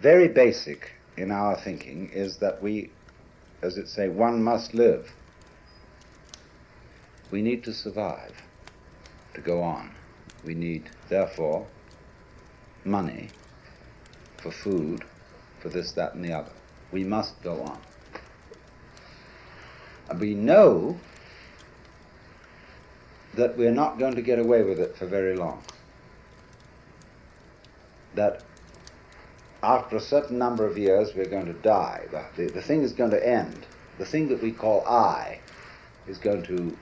very basic in our thinking is that we, as it say, one must live. We need to survive, to go on. We need, therefore, money for food, for this, that, and the other. We must go on. And we know that we're not going to get away with it for very long. That after a certain number of years we're going to die. The, the, thing is going to end. The thing that we call I is going to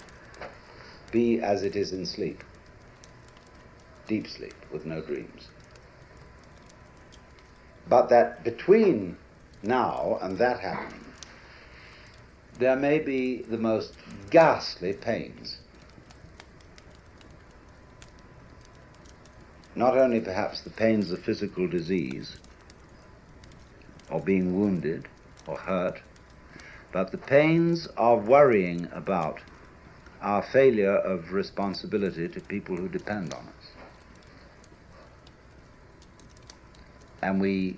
be as it is in sleep. Deep sleep with no dreams. But that between now and that happening, there may be the most ghastly pains. Not only perhaps the pains of physical disease, or being wounded or hurt, but the pains of worrying about our failure of responsibility to people who depend on us. And we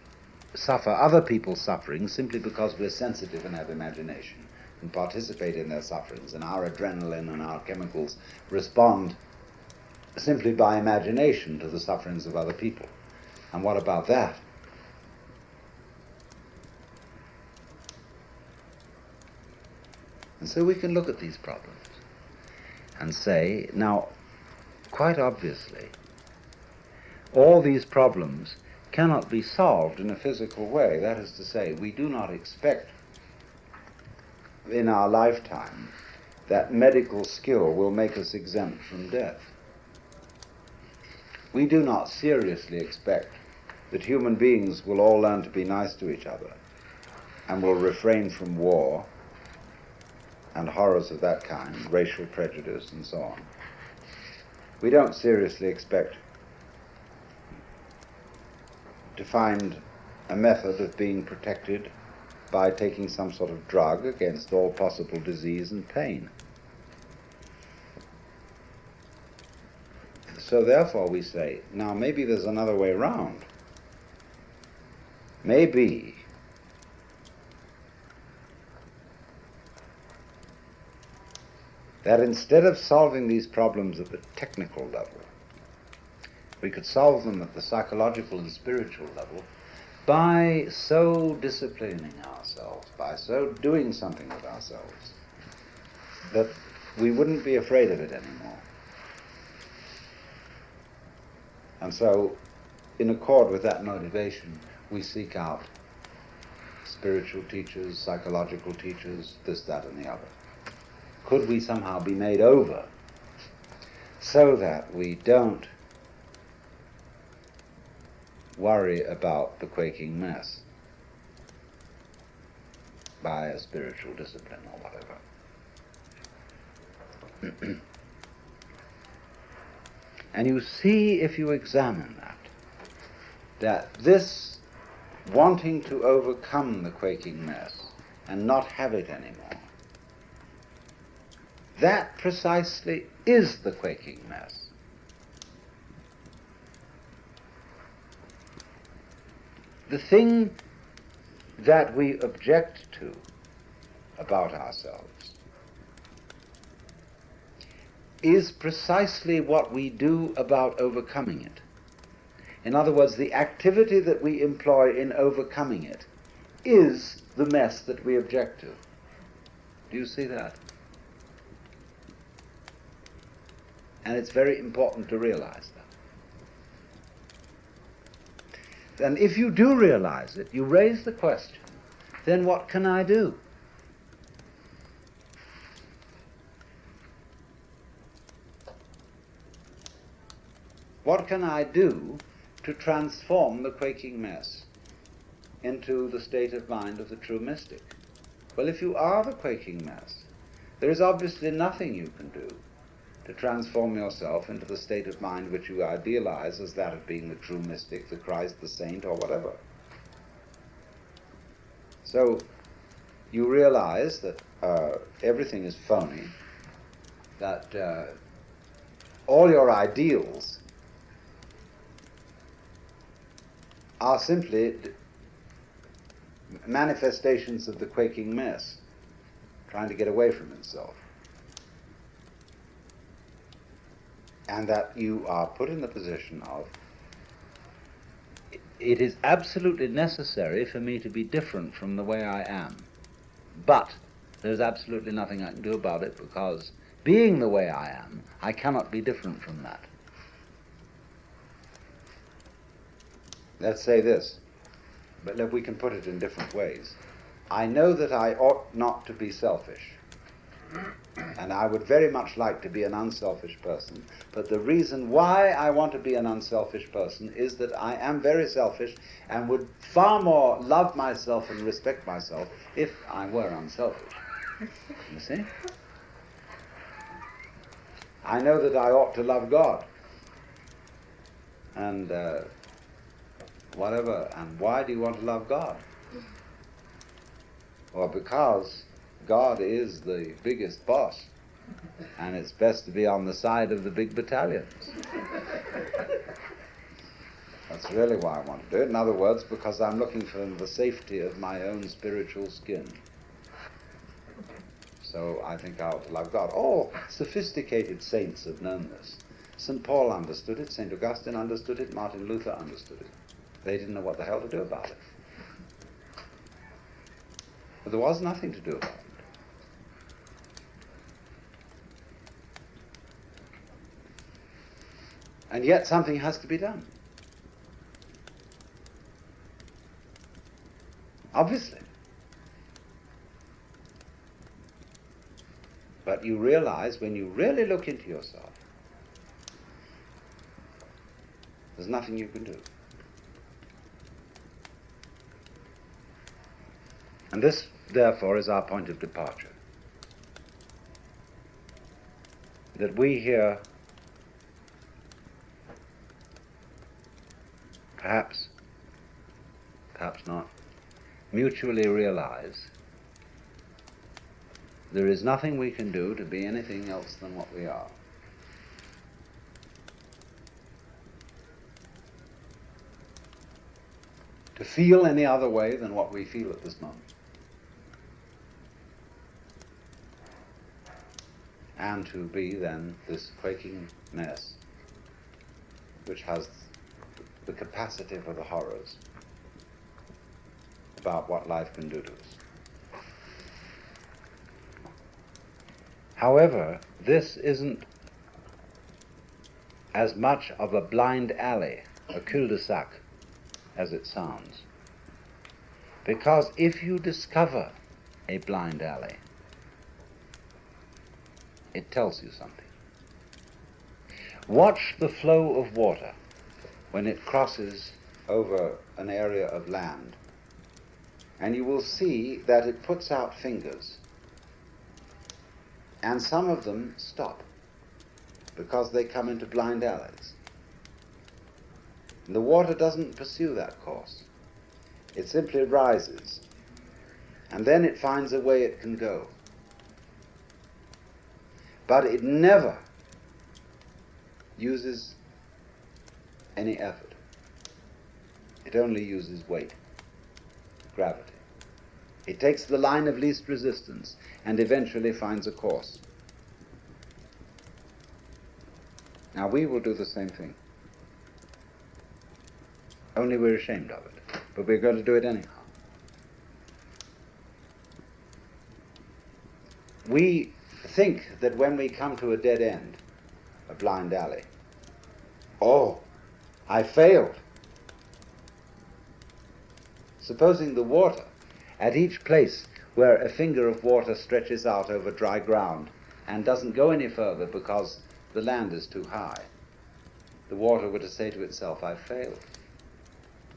suffer other people's suffering simply because we're sensitive and have imagination and participate in their sufferings, and our adrenaline and our chemicals respond simply by imagination to the sufferings of other people. And what about that? And so we can look at these problems and say, now, quite obviously, all these problems cannot be solved in a physical way. That is to say, we do not expect in our lifetime that medical skill will make us exempt from death. We do not seriously expect that human beings will all learn to be nice to each other and will refrain from war and horrors of that kind, racial prejudice and so on. We don't seriously expect to find a method of being protected by taking some sort of drug against all possible disease and pain. So therefore we say, now maybe there's another way around. Maybe that instead of solving these problems at the technical level, we could solve them at the psychological and spiritual level by so disciplining ourselves, by so doing something with ourselves, that we wouldn't be afraid of it anymore. And so, in accord with that motivation, we seek out spiritual teachers, psychological teachers, this, that, and the other could we somehow be made over so that we don't worry about the quaking mass by a spiritual discipline or whatever. and you see, if you examine that, that this wanting to overcome the quaking mass and not have it anymore that precisely is the quaking mass. The thing that we object to about ourselves is precisely what we do about overcoming it. In other words, the activity that we employ in overcoming it is the mess that we object to. Do you see that? And it's very important to realize that. And if you do realize it, you raise the question, then what can I do? What can I do to transform the quaking mass into the state of mind of the true mystic? Well, if you are the quaking mass, there is obviously nothing you can do to transform yourself into the state of mind which you idealize as that of being the true mystic, the Christ, the saint, or whatever. So you realize that uh, everything is phony, that uh, all your ideals are simply manifestations of the quaking mess, trying to get away from himself. And that you are put in the position of it is absolutely necessary for me to be different from the way I am. But there's absolutely nothing I can do about it because being the way I am, I cannot be different from that. Let's say this, but let we can put it in different ways. I know that I ought not to be selfish. And I would very much like to be an unselfish person. But the reason why I want to be an unselfish person is that I am very selfish and would far more love myself and respect myself if I were unselfish. You see? I know that I ought to love God. And uh, whatever. And why do you want to love God? Well, because God is the biggest boss, and it's best to be on the side of the big battalions. That's really why I want to do it. In other words, because I'm looking for the safety of my own spiritual skin. So I think I ought to love God. All sophisticated saints have known this. St. Paul understood it, St. Augustine understood it, Martin Luther understood it. They didn't know what the hell to do about it. But there was nothing to do about it. And yet something has to be done. Obviously. But you realize when you really look into yourself, there's nothing you can do. And this, therefore, is our point of departure. That we here, perhaps, perhaps not, mutually realize there is nothing we can do to be anything else than what we are. To feel any other way than what we feel at this moment. And to be then this quaking mess which has the capacity for the horrors about what life can do to us. However, this isn't as much of a blind alley, a cul-de-sac, as it sounds. Because if you discover a blind alley, it tells you something. Watch the flow of water when it crosses over an area of land, and you will see that it puts out fingers and some of them stop because they come into blind alleys. And the water doesn't pursue that course. It simply rises. And then it finds a way it can go. But it never uses any effort. It only uses weight, gravity. It takes the line of least resistance and eventually finds a course. Now we will do the same thing. Only we're ashamed of it. But we're going to do it anyhow. We think that when we come to a dead end, a blind alley, oh, I failed. Supposing the water at each place where a finger of water stretches out over dry ground and doesn't go any further because the land is too high, the water were to say to itself, I failed.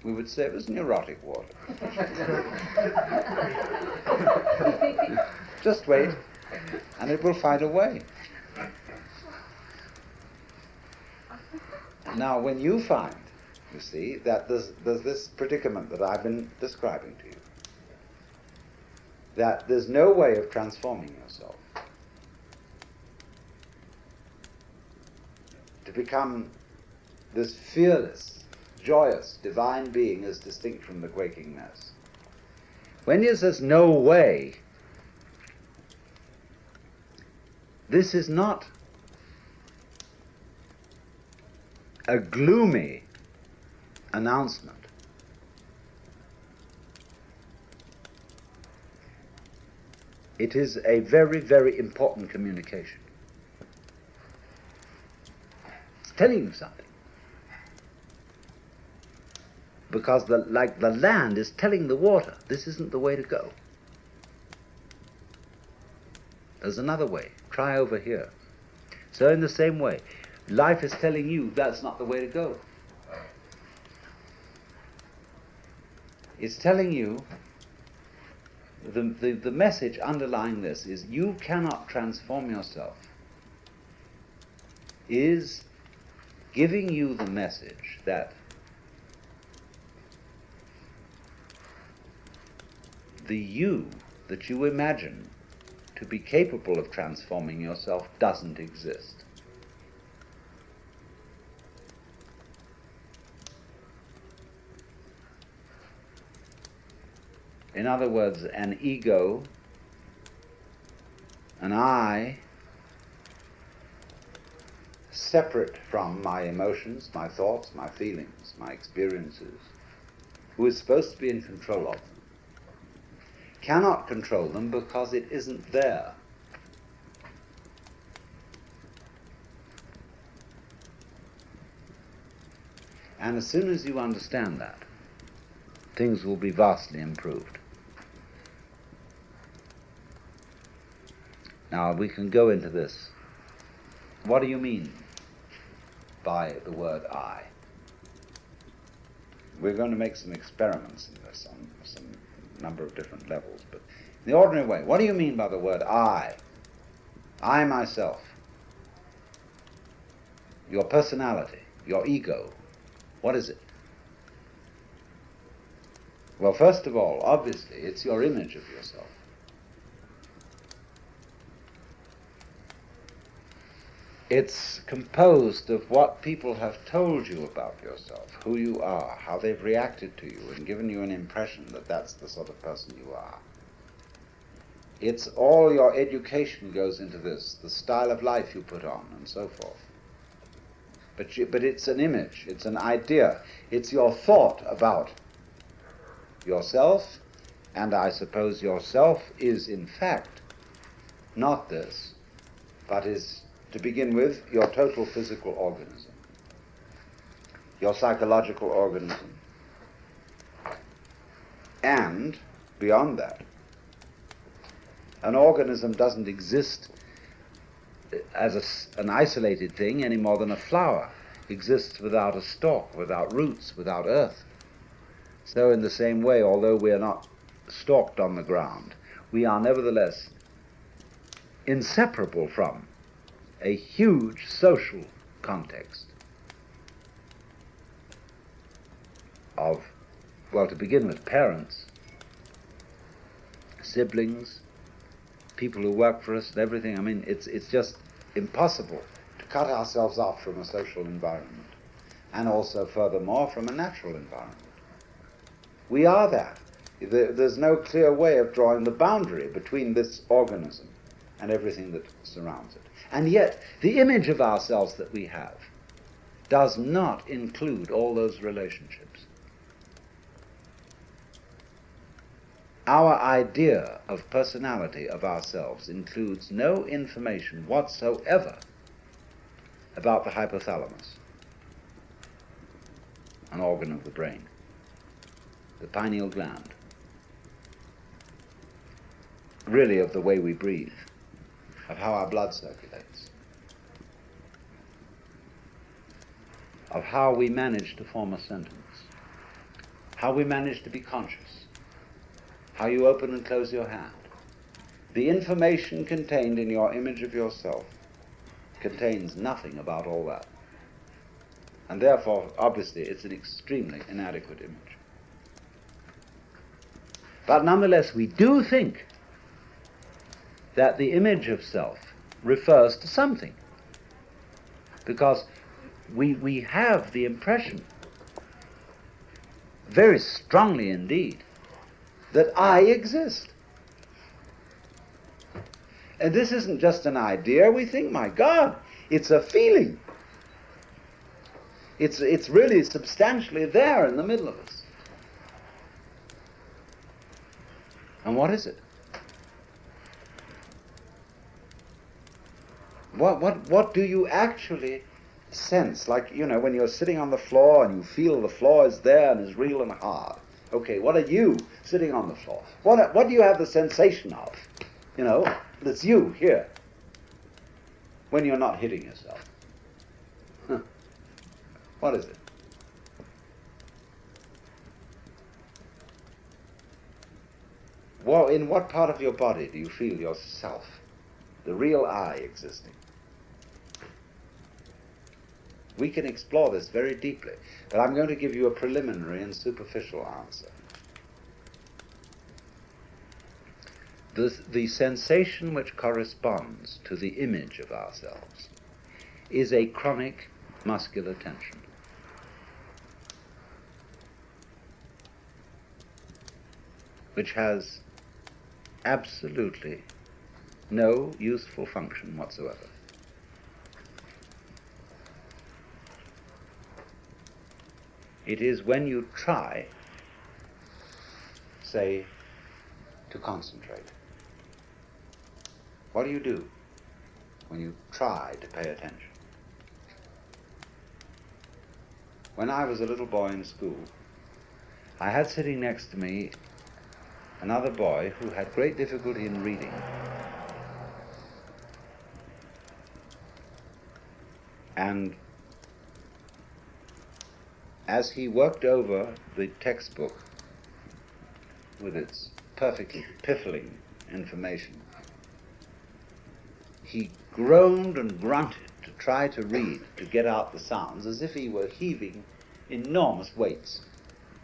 We would say it was neurotic water. Just wait, and it will find a way. Now, when you find, you see, that there's, there's this predicament that I've been describing to you, that there's no way of transforming yourself to become this fearless, joyous, divine being as distinct from the quaking mess. When he says no way, this is not a gloomy announcement. It is a very, very important communication. It's telling you something. Because the, like the land is telling the water, this isn't the way to go. There's another way. Try over here. So in the same way, life is telling you that's not the way to go. It's telling you the, the, the message underlying this is you cannot transform yourself is giving you the message that the you that you imagine to be capable of transforming yourself doesn't exist. In other words, an ego, an I, separate from my emotions, my thoughts, my feelings, my experiences, who is supposed to be in control of them, cannot control them because it isn't there. And as soon as you understand that, things will be vastly improved. Now we can go into this. What do you mean by the word I? We're going to make some experiments in this on some number of different levels, but in the ordinary way, what do you mean by the word I? I myself. Your personality, your ego. What is it? Well, first of all, obviously, it's your image of yourself. It's composed of what people have told you about yourself, who you are, how they've reacted to you, and given you an impression that that's the sort of person you are. It's all your education goes into this, the style of life you put on, and so forth. But, you, but it's an image, it's an idea, it's your thought about yourself, and I suppose yourself is in fact not this, but is to begin with, your total physical organism, your psychological organism, and beyond that, an organism doesn't exist as a, an isolated thing any more than a flower exists without a stalk, without roots, without earth. So, in the same way, although we are not stalked on the ground, we are nevertheless inseparable from a huge social context of, well, to begin with, parents, siblings, people who work for us, and everything. I mean, it's, it's just impossible to cut ourselves off from a social environment, and also, furthermore, from a natural environment. We are that. There's no clear way of drawing the boundary between this organism and everything that surrounds it. And yet, the image of ourselves that we have does not include all those relationships. Our idea of personality of ourselves includes no information whatsoever about the hypothalamus, an organ of the brain, the pineal gland, really of the way we breathe of how our blood circulates, of how we manage to form a sentence, how we manage to be conscious, how you open and close your hand. The information contained in your image of yourself contains nothing about all that. And therefore, obviously, it's an extremely inadequate image. But nonetheless, we do think that the image of self refers to something. Because we, we have the impression, very strongly indeed, that I exist. And this isn't just an idea. We think, my God, it's a feeling. It's, it's really substantially there in the middle of us. And what is it? What, what, what do you actually sense? Like, you know, when you're sitting on the floor and you feel the floor is there and is real and hard. Okay, what are you sitting on the floor? What, what do you have the sensation of? You know, that's you here when you're not hitting yourself. Huh. What is it? Well, in what part of your body do you feel yourself, the real I existing? We can explore this very deeply, but I'm going to give you a preliminary and superficial answer. The, the sensation which corresponds to the image of ourselves is a chronic muscular tension. Which has absolutely no useful function whatsoever. It is when you try, say, to concentrate. What do you do when you try to pay attention? When I was a little boy in school, I had sitting next to me another boy who had great difficulty in reading. And as he worked over the textbook with its perfectly piffling information, he groaned and grunted to try to read, to get out the sounds, as if he were heaving enormous weights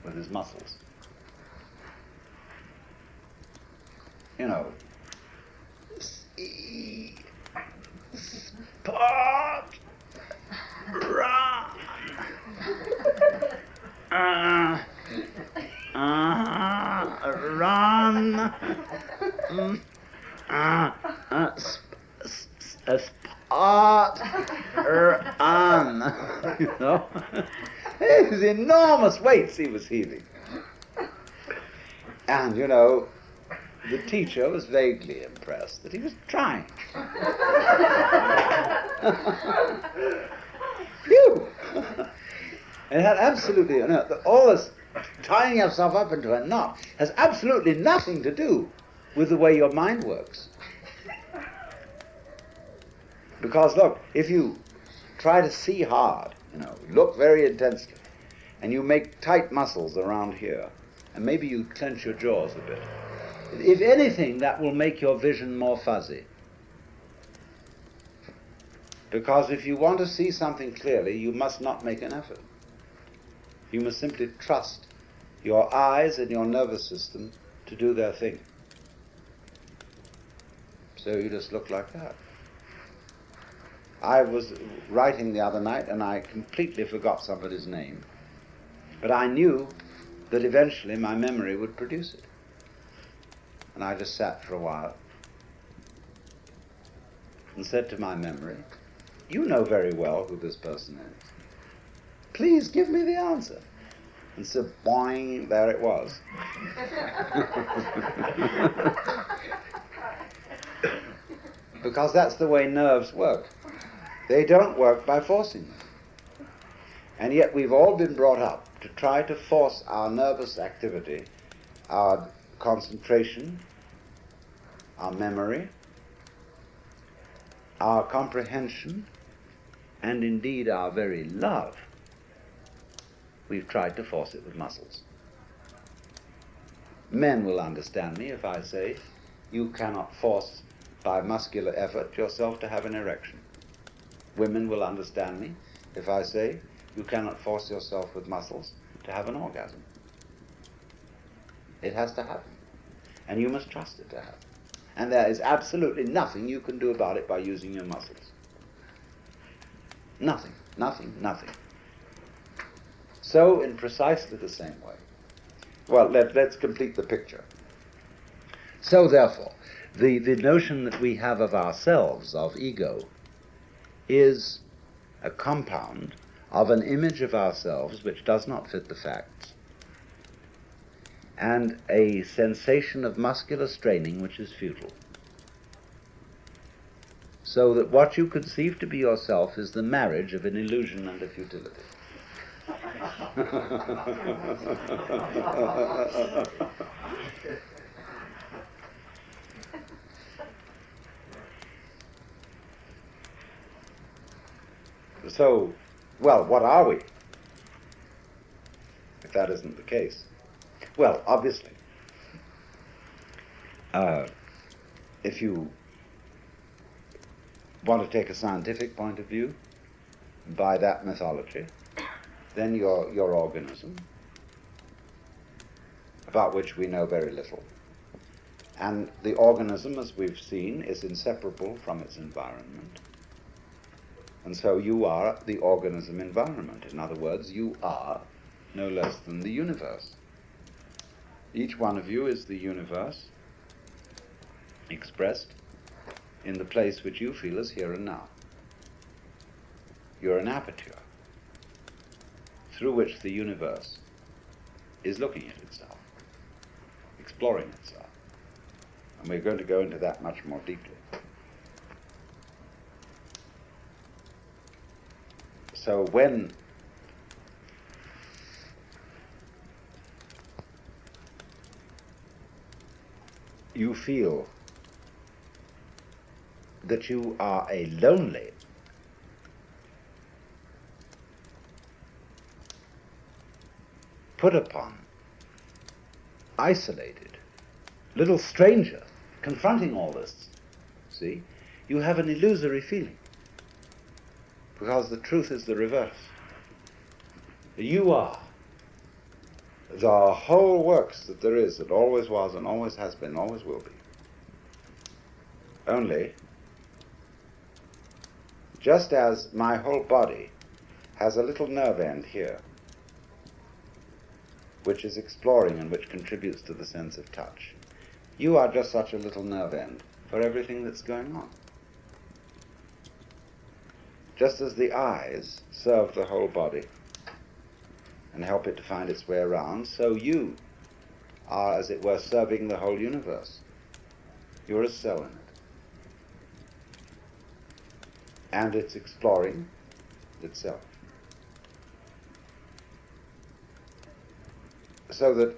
with his muscles. You know, spot, run, uh, uh, run, mm, uh, spot, run, you know. His enormous weights he was heaving. And, you know, the teacher was vaguely impressed that he was trying. Phew! it had absolutely, you know, all this tying yourself up into a knot has absolutely nothing to do with the way your mind works. Because look, if you try to see hard, you know, look very intensely, and you make tight muscles around here, and maybe you clench your jaws a bit, if anything, that will make your vision more fuzzy. Because if you want to see something clearly, you must not make an effort. You must simply trust your eyes and your nervous system to do their thing. So you just look like that. I was writing the other night and I completely forgot somebody's name. But I knew that eventually my memory would produce it. And I just sat for a while and said to my memory, You know very well who this person is. Please give me the answer. And so, boing, there it was. because that's the way nerves work. They don't work by forcing them. And yet we've all been brought up to try to force our nervous activity, our concentration, our memory, our comprehension, and indeed our very love. We've tried to force it with muscles. Men will understand me if I say you cannot force by muscular effort yourself to have an erection. Women will understand me if I say you cannot force yourself with muscles to have an orgasm. It has to happen. And you must trust it to happen. And there is absolutely nothing you can do about it by using your muscles. Nothing, nothing, nothing. So, in precisely the same way. Well, let, let's complete the picture. So, therefore, the, the notion that we have of ourselves, of ego, is a compound of an image of ourselves which does not fit the facts, and a sensation of muscular straining which is futile. So that what you conceive to be yourself is the marriage of an illusion and a futility. so, well, what are we? If that isn't the case. Well, obviously, uh, if you want to take a scientific point of view by that mythology, then your, your organism, about which we know very little, and the organism, as we've seen, is inseparable from its environment. And so you are the organism environment. In other words, you are no less than the universe. Each one of you is the universe expressed in the place which you feel is here and now. You're an aperture through which the universe is looking at itself, exploring itself. And we're going to go into that much more deeply. So when you feel that you are a lonely put upon isolated little stranger confronting all this. See you have an illusory feeling. Because the truth is the reverse. You are the whole works that there is, that always was and always has been, always will be. Only, just as my whole body has a little nerve end here, which is exploring and which contributes to the sense of touch, you are just such a little nerve end for everything that's going on. Just as the eyes serve the whole body, and help it to find its way around, so you are, as it were, serving the whole universe. You're a cell in it. And it's exploring itself. So that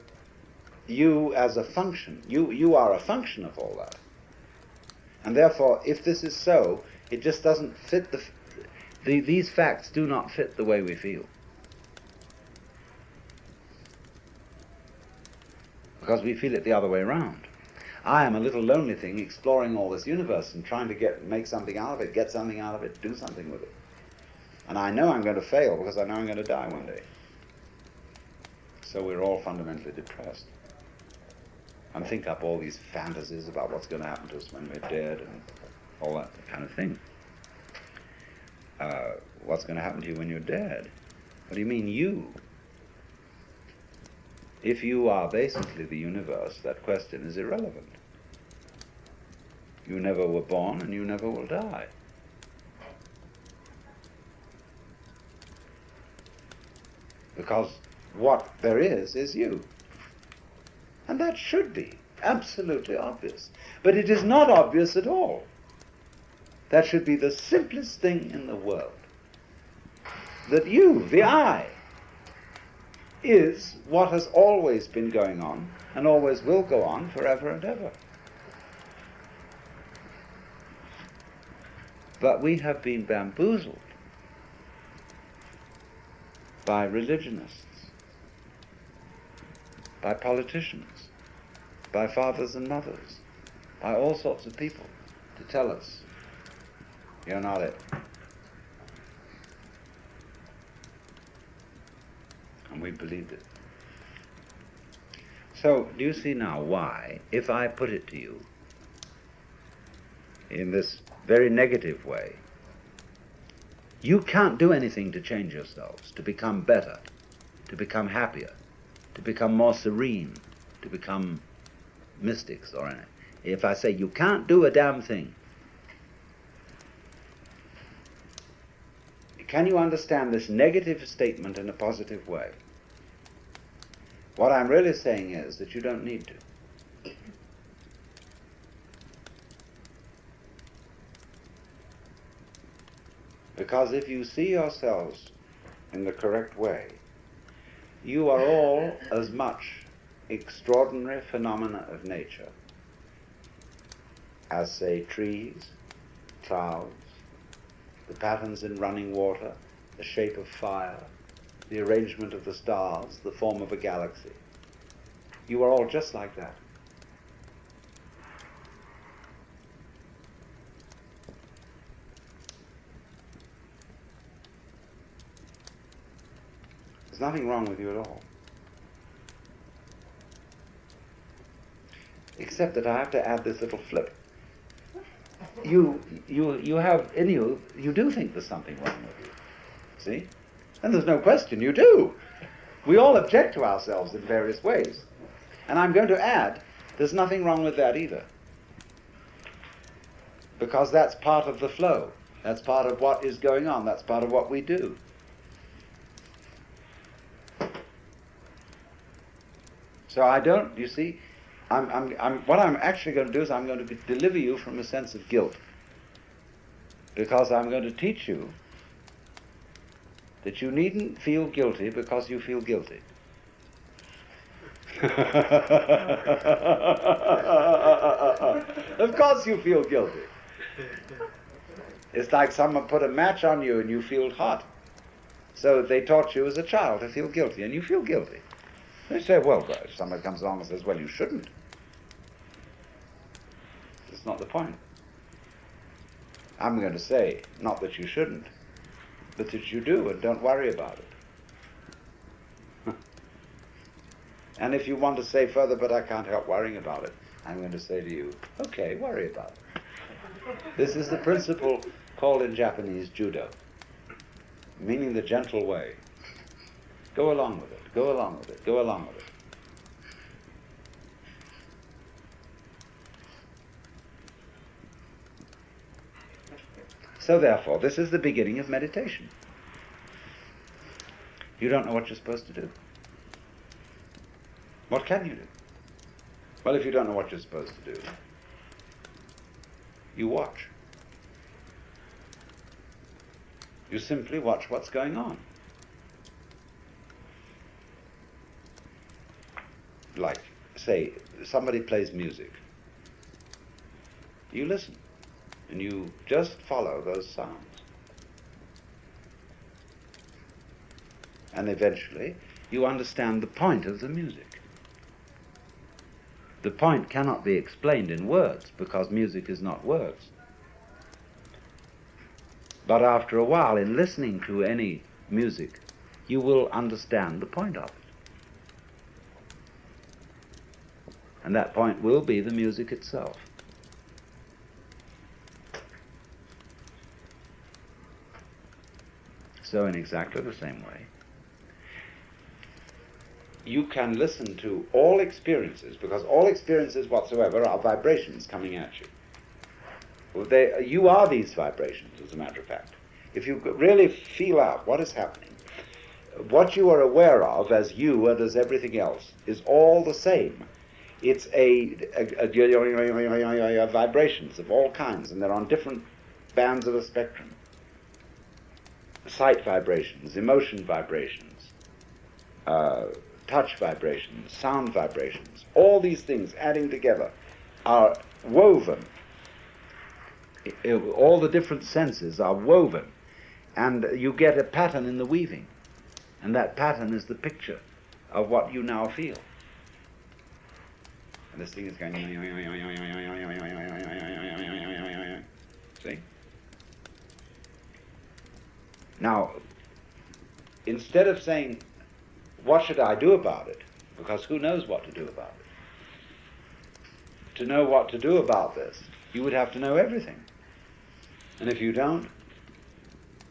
you, as a function, you, you are a function of all that. And therefore, if this is so, it just doesn't fit the, the these facts do not fit the way we feel. because we feel it the other way around. I am a little lonely thing exploring all this universe and trying to get make something out of it, get something out of it, do something with it. And I know I'm going to fail because I know I'm going to die one day. So we're all fundamentally depressed. And think up all these fantasies about what's going to happen to us when we're dead and all that kind of thing. Uh, what's going to happen to you when you're dead? What do you mean, you? If you are basically the universe, that question is irrelevant. You never were born and you never will die. Because what there is, is you. And that should be absolutely obvious. But it is not obvious at all. That should be the simplest thing in the world. That you, the I, is what has always been going on and always will go on forever and ever. But we have been bamboozled by religionists, by politicians, by fathers and mothers, by all sorts of people to tell us, you're not it. and we believed it. So, do you see now why, if I put it to you in this very negative way, you can't do anything to change yourselves, to become better, to become happier, to become more serene, to become mystics or anything. if I say you can't do a damn thing, can you understand this negative statement in a positive way? What I'm really saying is that you don't need to. Because if you see yourselves in the correct way, you are all as much extraordinary phenomena of nature as, say, trees, clouds, the patterns in running water, the shape of fire, the arrangement of the stars, the form of a galaxy. You are all just like that. There's nothing wrong with you at all. Except that I have to add this little flip. You, you, you have in you, you do think there's something wrong with you. See? And there's no question, you do. We all object to ourselves in various ways. And I'm going to add, there's nothing wrong with that either. Because that's part of the flow. That's part of what is going on. That's part of what we do. So I don't, you see, I'm, I'm, I'm, what I'm actually going to do is I'm going to deliver you from a sense of guilt. Because I'm going to teach you that you needn't feel guilty because you feel guilty. of course you feel guilty. It's like someone put a match on you and you feel hot. So they taught you as a child to feel guilty, and you feel guilty. They say, well, if somebody comes along and says, well, you shouldn't. It's not the point. I'm going to say, not that you shouldn't, but that you do, and don't worry about it. and if you want to say further, but I can't help worrying about it, I'm going to say to you, okay, worry about it. This is the principle called in Japanese judo, meaning the gentle way. Go along with it. Go along with it. Go along with it. So therefore, this is the beginning of meditation. You don't know what you're supposed to do. What can you do? Well, if you don't know what you're supposed to do, you watch. You simply watch what's going on. Like, say, somebody plays music. You listen, and you just follow those sounds. And eventually, you understand the point of the music. The point cannot be explained in words because music is not words. But after a while, in listening to any music, you will understand the point of it. And that point will be the music itself. So, in exactly the same way, you can listen to all experiences, because all experiences whatsoever are vibrations coming at you. They, you are these vibrations, as a matter of fact. If you really feel out what is happening, what you are aware of as you and as everything else is all the same it's a, a, a, a, vibrations of all kinds, and they're on different bands of the spectrum. Sight vibrations, emotion vibrations, uh, touch vibrations, sound vibrations, all these things adding together are woven. All the different senses are woven, and you get a pattern in the weaving, and that pattern is the picture of what you now feel. And this thing is going. See? Now, instead of saying, what should I do about it? Because who knows what to do about it? To know what to do about this, you would have to know everything. And if you don't,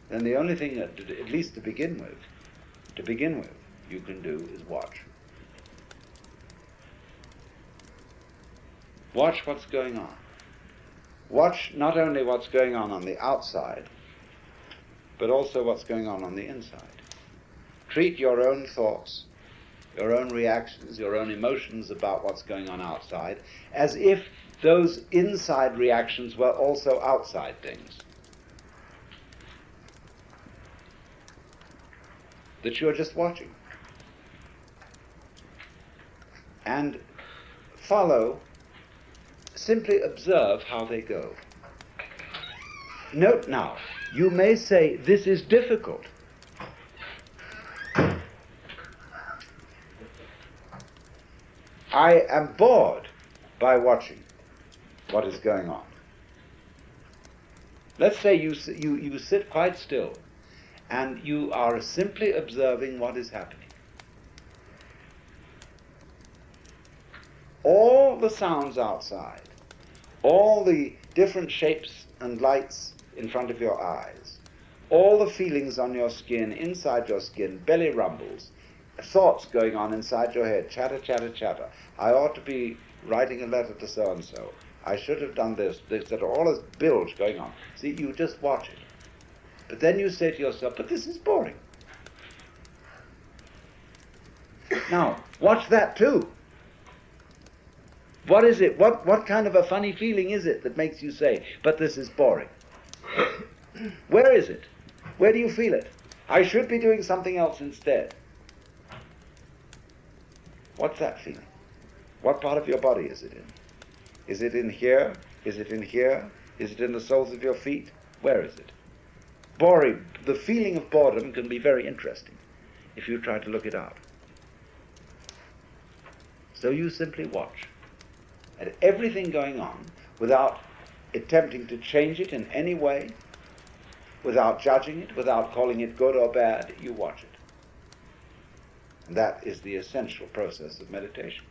then the only thing that, at least to begin with, to begin with, you can do is watch. Watch what's going on. Watch not only what's going on on the outside, but also what's going on on the inside. Treat your own thoughts, your own reactions, your own emotions about what's going on outside as if those inside reactions were also outside things. That you're just watching. And follow, simply observe how they go. Note now, you may say, this is difficult. I am bored by watching what is going on. Let's say you, you, you sit quite still and you are simply observing what is happening. All the sounds outside, all the different shapes and lights in front of your eyes, all the feelings on your skin, inside your skin, belly rumbles, thoughts going on inside your head, chatter, chatter, chatter. I ought to be writing a letter to so and so. I should have done this. This. There's all this bilge going on. See, you just watch it. But then you say to yourself, but this is boring. Now, watch that too. What is it? What, what kind of a funny feeling is it that makes you say, but this is boring? Where is it? Where do you feel it? I should be doing something else instead. What's that feeling? What part of your body is it in? Is it in here? Is it in here? Is it in the soles of your feet? Where is it? Boring. The feeling of boredom can be very interesting if you try to look it up. So you simply watch at everything going on without attempting to change it in any way, without judging it, without calling it good or bad, you watch it. And that is the essential process of meditation.